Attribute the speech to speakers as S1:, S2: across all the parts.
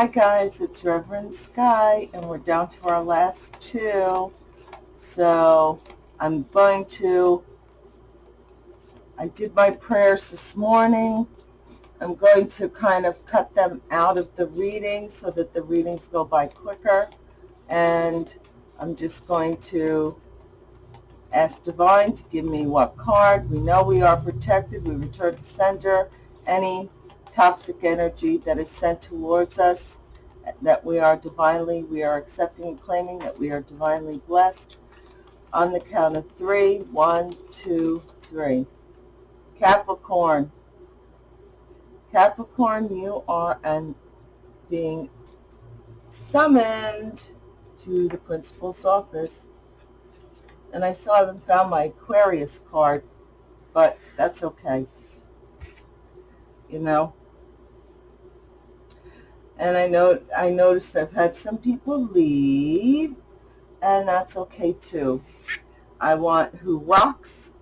S1: Hi guys, it's Reverend Sky and we're down to our last two. So I'm going to, I did my prayers this morning. I'm going to kind of cut them out of the reading so that the readings go by quicker. And I'm just going to ask Divine to give me what card. We know we are protected. We return to sender any toxic energy that is sent towards us, that we are divinely, we are accepting and claiming that we are divinely blessed. On the count of three, one, two, three. Capricorn. Capricorn, you are an being summoned to the principal's office. And I still haven't found my Aquarius card, but that's okay. You know, and I know I noticed I've had some people leave and that's okay too. I want who rocks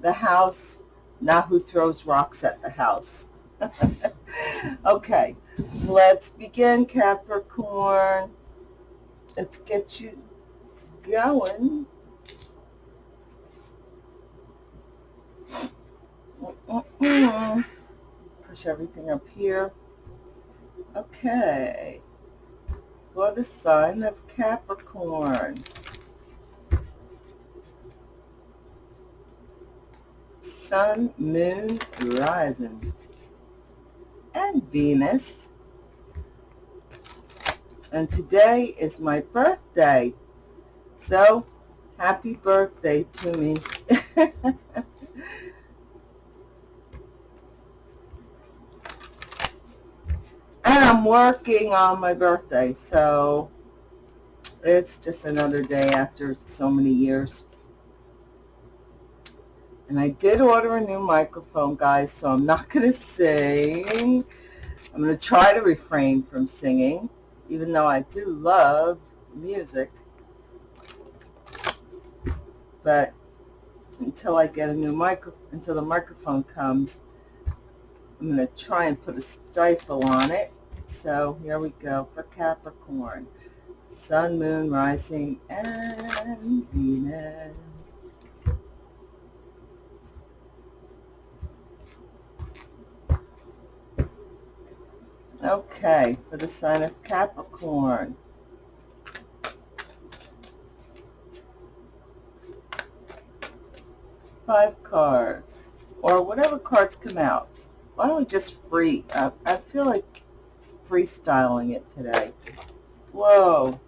S1: the house, not who throws rocks at the house. okay, let's begin Capricorn. Let's get you going. Push everything up here. Okay. For the sign of Capricorn. Sun, Moon, Rising. And Venus. And today is my birthday. So, happy birthday to me. I'm working on my birthday, so it's just another day after so many years. And I did order a new microphone, guys, so I'm not going to sing. I'm going to try to refrain from singing, even though I do love music. But until I get a new microphone, until the microphone comes, I'm going to try and put a stifle on it so here we go for Capricorn. Sun, Moon, Rising, and Venus. Okay, for the sign of Capricorn. Five cards, or whatever cards come out. Why don't we just free? Uh, I feel like freestyling it today. Whoa.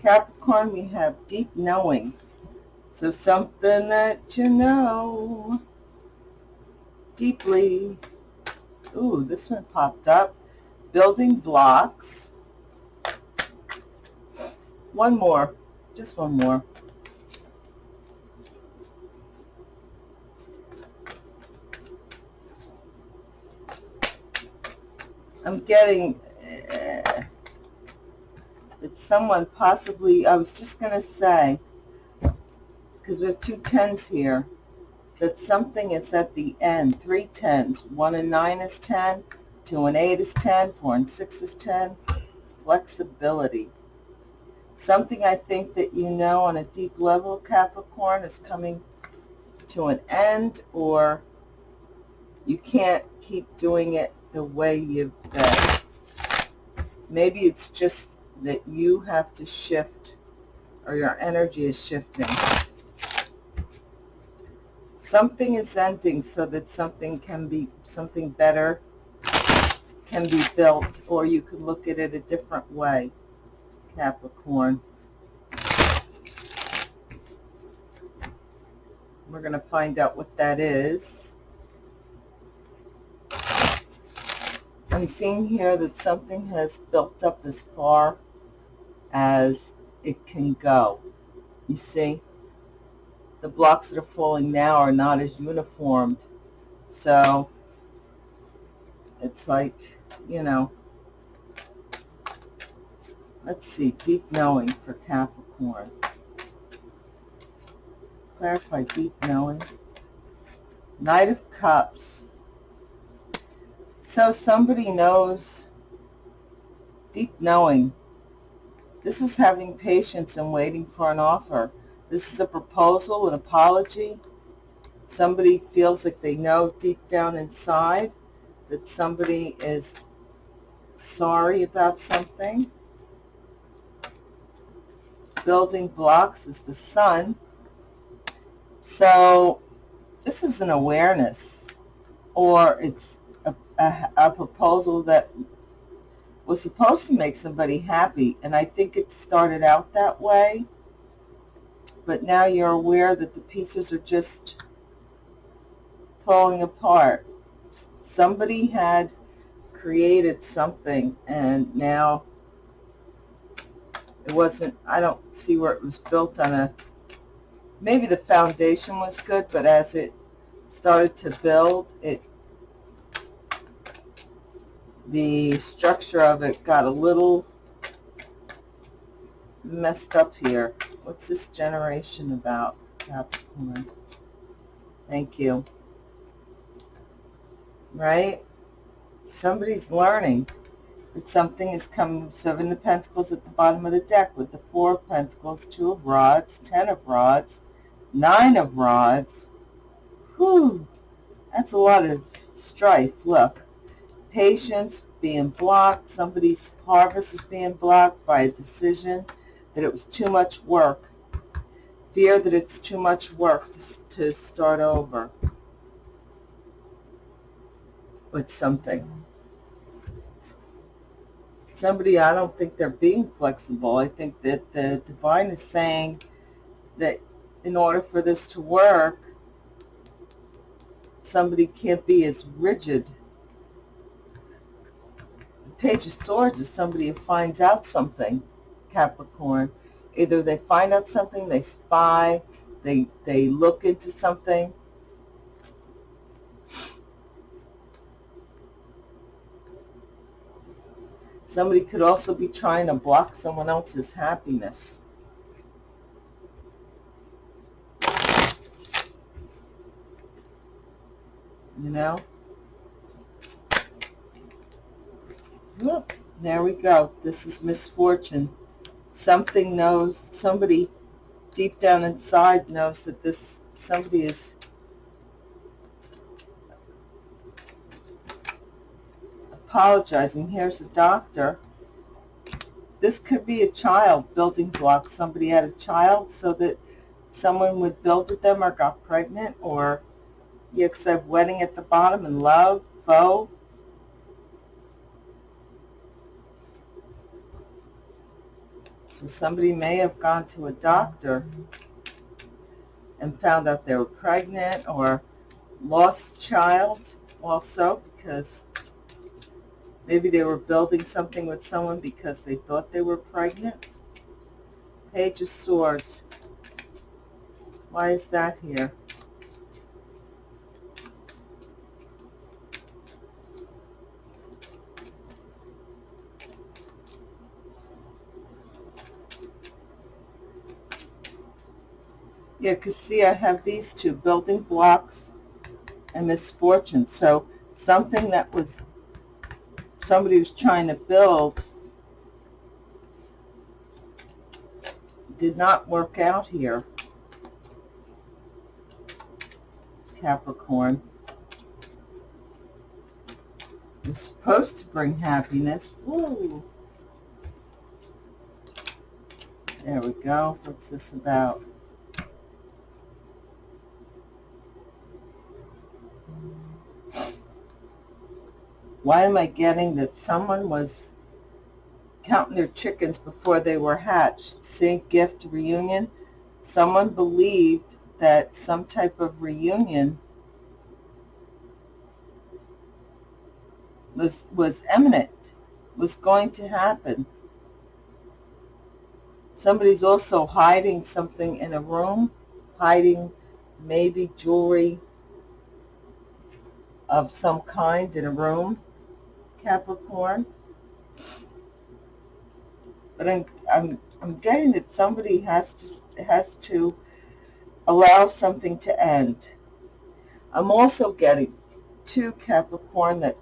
S1: Capricorn, we have deep knowing. So something that you know deeply. Ooh, this one popped up. Building blocks. One more. Just one more. I'm getting uh, that someone possibly, I was just going to say, because we have two tens here, that something is at the end, three tens. One and nine is 10, two and eight is 10, four and six is 10. Flexibility. Something I think that you know on a deep level, Capricorn, is coming to an end or you can't keep doing it the way you've been. Maybe it's just that you have to shift or your energy is shifting. Something is ending so that something can be, something better can be built or you can look at it a different way, Capricorn. We're going to find out what that is. I'm seeing here that something has built up as far as it can go. You see, the blocks that are falling now are not as uniformed. So it's like, you know, let's see, deep knowing for Capricorn. Clarify deep knowing. Knight of Cups. So somebody knows deep knowing. This is having patience and waiting for an offer. This is a proposal, an apology. Somebody feels like they know deep down inside that somebody is sorry about something. Building blocks is the sun. So this is an awareness or it's a, a, a proposal that was supposed to make somebody happy. And I think it started out that way. But now you're aware that the pieces are just falling apart. Somebody had created something and now it wasn't, I don't see where it was built on a, maybe the foundation was good, but as it started to build, it the structure of it got a little messed up here. What's this generation about, Capricorn? Thank you. Right? Somebody's learning that something is coming. Seven of Pentacles at the bottom of the deck with the Four of Pentacles, Two of Rods, Ten of Rods, Nine of Rods. Whew. That's a lot of strife. Look patience being blocked. Somebody's harvest is being blocked by a decision that it was too much work. Fear that it's too much work to, to start over with something. Somebody, I don't think they're being flexible. I think that the divine is saying that in order for this to work, somebody can't be as rigid Page of Swords is somebody who finds out something, Capricorn. Either they find out something, they spy, they, they look into something. Somebody could also be trying to block someone else's happiness. You know? Look, there we go. This is misfortune. Something knows, somebody deep down inside knows that this, somebody is apologizing. Here's a doctor. This could be a child building blocks. Somebody had a child so that someone would build with them or got pregnant or, because I have wedding at the bottom and love, foe, So somebody may have gone to a doctor and found out they were pregnant or lost child also because maybe they were building something with someone because they thought they were pregnant. Page of Swords. Why is that here? Yeah, because see, I have these two, building blocks and misfortune. So something that was, somebody was trying to build did not work out here. Capricorn. It was supposed to bring happiness. Woo! There we go. What's this about? Why am I getting that someone was counting their chickens before they were hatched? See, gift reunion. Someone believed that some type of reunion was was imminent, was going to happen. Somebody's also hiding something in a room, hiding maybe jewelry of some kind in a room. Capricorn. But I'm, I'm, I'm getting that somebody has to, has to allow something to end. I'm also getting, to Capricorn, that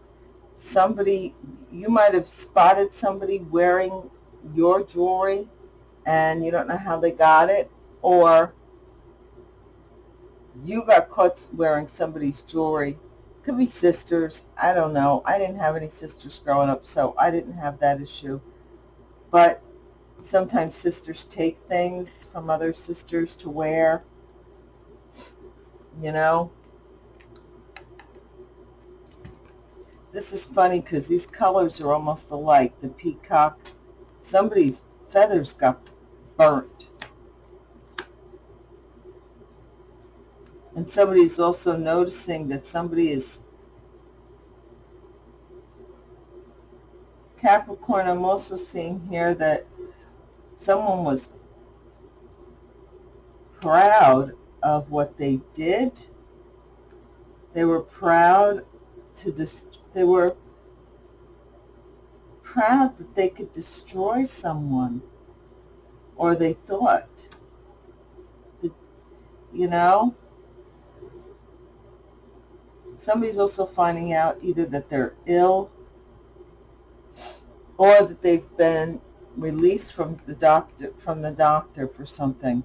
S1: somebody, you might have spotted somebody wearing your jewelry and you don't know how they got it, or you got caught wearing somebody's jewelry. Could be sisters. I don't know. I didn't have any sisters growing up, so I didn't have that issue. But sometimes sisters take things from other sisters to wear, you know. This is funny because these colors are almost alike. The peacock, somebody's feathers got burnt. And somebody's also noticing that somebody is Capricorn, I'm also seeing here that someone was proud of what they did. They were proud to just, they were proud that they could destroy someone or they thought that, you know somebody's also finding out either that they're ill or that they've been released from the doctor from the doctor for something.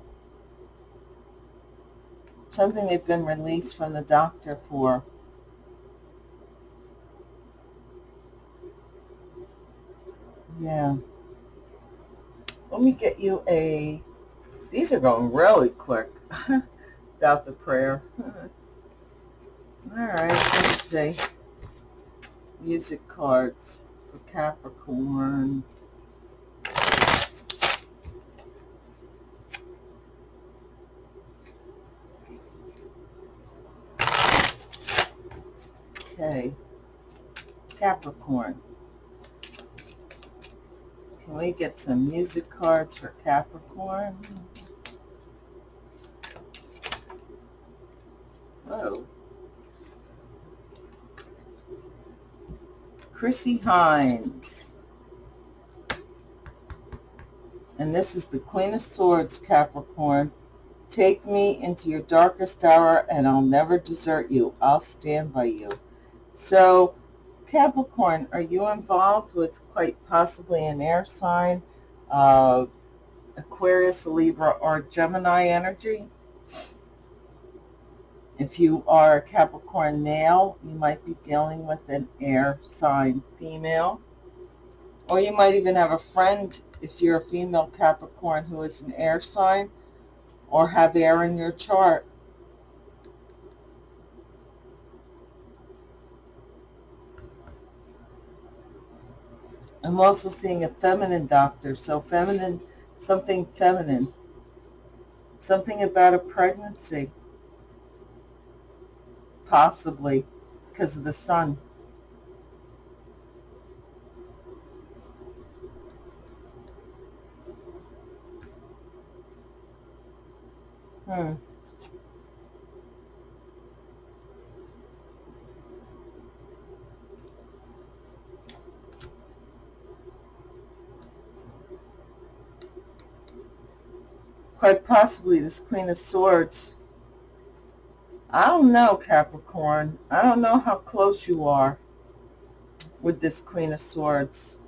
S1: Something they've been released from the doctor for. Yeah. Let me get you a these are going really quick without the prayer all right let's see music cards for Capricorn Okay, Capricorn. Can we get some music cards for Capricorn? Whoa. Chrissie Hynde. And this is the Queen of Swords, Capricorn. Take me into your darkest hour and I'll never desert you. I'll stand by you. So Capricorn, are you involved with quite possibly an air sign, uh, Aquarius, Libra, or Gemini energy? If you are a Capricorn male, you might be dealing with an air sign female. Or you might even have a friend, if you're a female Capricorn, who is an air sign or have air in your chart. I'm also seeing a feminine doctor, so feminine, something feminine, something about a pregnancy, possibly because of the sun. Hmm. quite possibly this Queen of Swords. I don't know, Capricorn. I don't know how close you are with this Queen of Swords.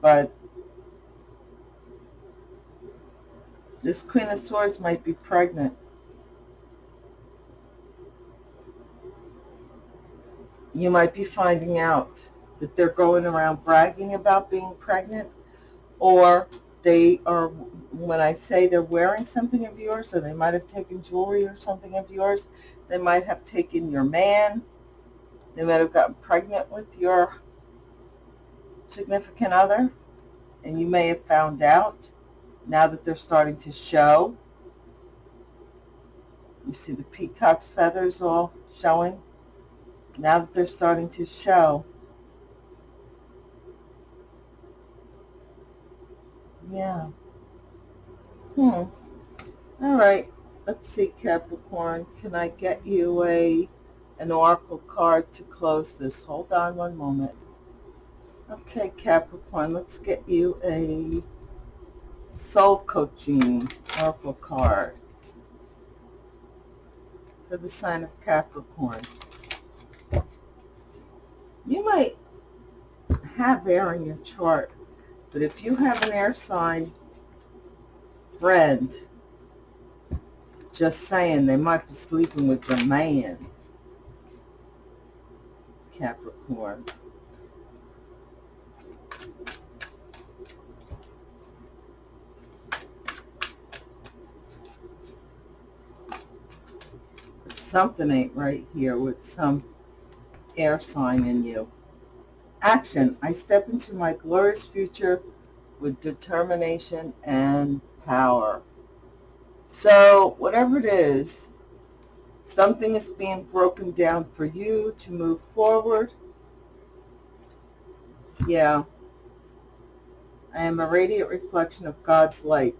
S1: But this Queen of Swords might be pregnant. You might be finding out that they're going around bragging about being pregnant or they are, when I say they're wearing something of yours, or they might have taken jewelry or something of yours, they might have taken your man, they might have gotten pregnant with your significant other, and you may have found out now that they're starting to show. You see the peacock's feathers all showing. Now that they're starting to show, Yeah. Hmm. All right. Let's see, Capricorn. Can I get you a an oracle card to close this? Hold on one moment. Okay, Capricorn. Let's get you a soul coaching oracle card for the sign of Capricorn. You might have air in your chart, but if you have an air sign friend, just saying, they might be sleeping with your man, Capricorn. something ain't right here with some air sign in you. Action. I step into my glorious future with determination and power. So whatever it is, something is being broken down for you to move forward. Yeah. I am a radiant reflection of God's light.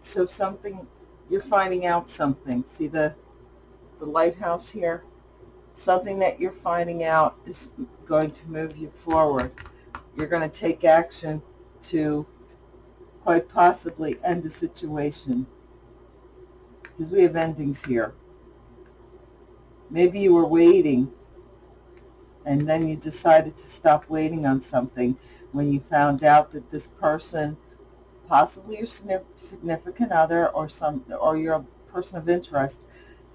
S1: So something, you're finding out something. See the the lighthouse here, something that you're finding out is going to move you forward. You're going to take action to quite possibly end the situation because we have endings here. Maybe you were waiting and then you decided to stop waiting on something when you found out that this person, possibly your significant other or some or your person of interest,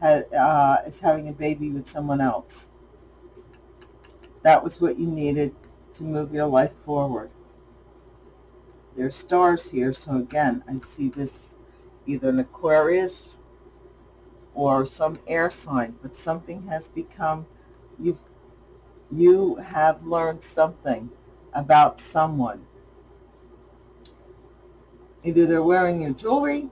S1: uh, is having a baby with someone else. That was what you needed to move your life forward. There's stars here, so again, I see this either an Aquarius or some air sign, but something has become, you've, you have learned something about someone. Either they're wearing your jewelry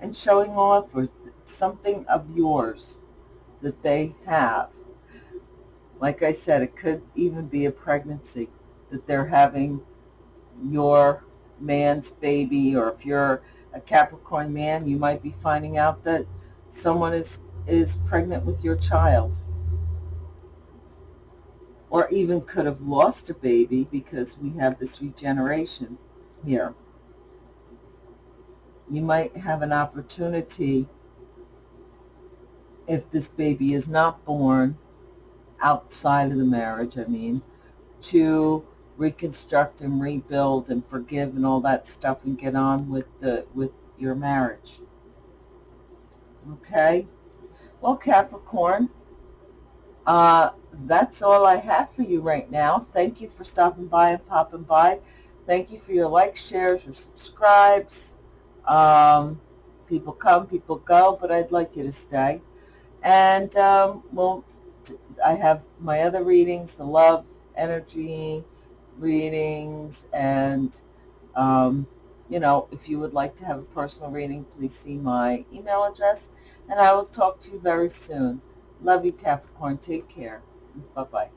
S1: and showing off or something of yours that they have. Like I said, it could even be a pregnancy that they're having your man's baby, or if you're a Capricorn man, you might be finding out that someone is, is pregnant with your child. Or even could have lost a baby because we have this regeneration here. You might have an opportunity if this baby is not born outside of the marriage, I mean, to reconstruct and rebuild and forgive and all that stuff and get on with the with your marriage. Okay? Well, Capricorn, uh, that's all I have for you right now. Thank you for stopping by and popping by. Thank you for your likes, shares, your subscribes. Um, people come, people go, but I'd like you to stay. And, um, well, I have my other readings, the love, energy readings, and, um, you know, if you would like to have a personal reading, please see my email address, and I will talk to you very soon. Love you, Capricorn. Take care. Bye-bye.